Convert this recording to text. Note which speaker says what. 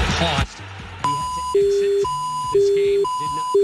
Speaker 1: cost He had to exit this game. Did not.